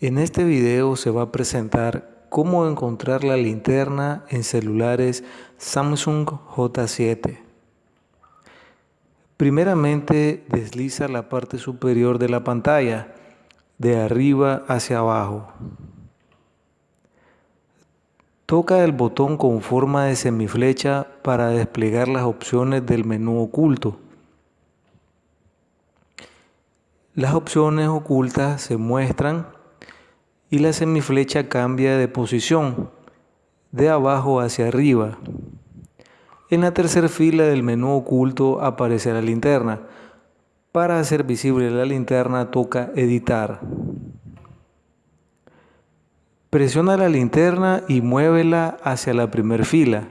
En este video se va a presentar cómo encontrar la linterna en celulares Samsung J7. Primeramente desliza la parte superior de la pantalla, de arriba hacia abajo. Toca el botón con forma de semiflecha para desplegar las opciones del menú oculto. Las opciones ocultas se muestran y la semiflecha cambia de posición de abajo hacia arriba. En la tercera fila del menú oculto aparece la linterna. Para hacer visible la linterna toca editar. Presiona la linterna y muévela hacia la primera fila.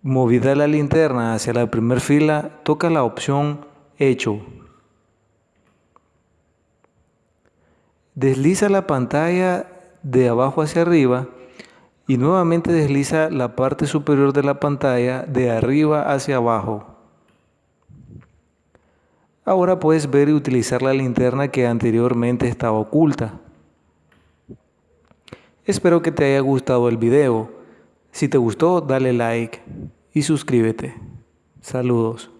Movida la linterna hacia la primera fila, toca la opción Hecho. Desliza la pantalla de abajo hacia arriba y nuevamente desliza la parte superior de la pantalla de arriba hacia abajo. Ahora puedes ver y utilizar la linterna que anteriormente estaba oculta. Espero que te haya gustado el video. Si te gustó, dale like y suscríbete. Saludos.